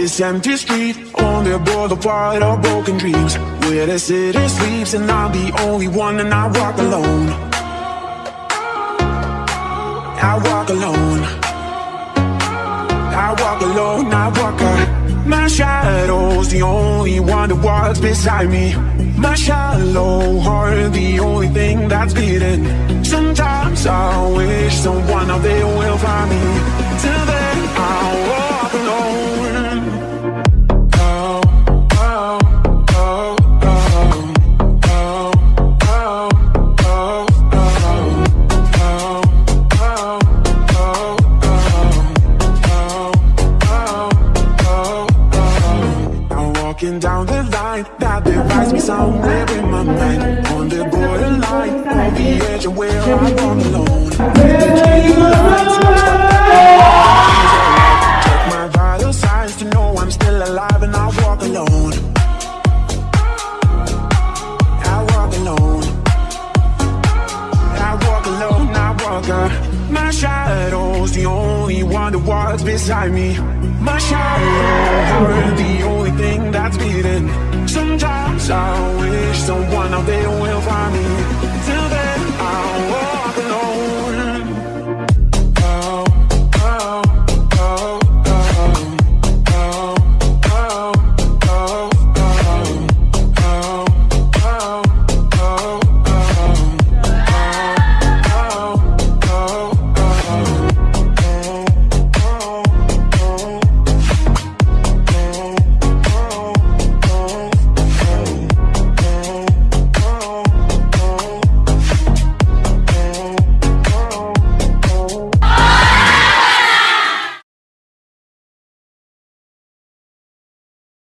this empty street on the boulevard of broken dreams, where the city sleeps, and I'm the only one, and I walk alone. I walk alone. My shadow's the only one that walks beside me. My shallow heart, the only thing that's beating. Sometimes I wish someone out there will find me. Down the line that divides me somewhere in my mind. On the borderline, on the edge of where I walk alone. Check my vital signs to know I'm still alive and I walk alone. I walk alone. I walk alone, I walk. My shadow's the only one that walks beside me. My shadow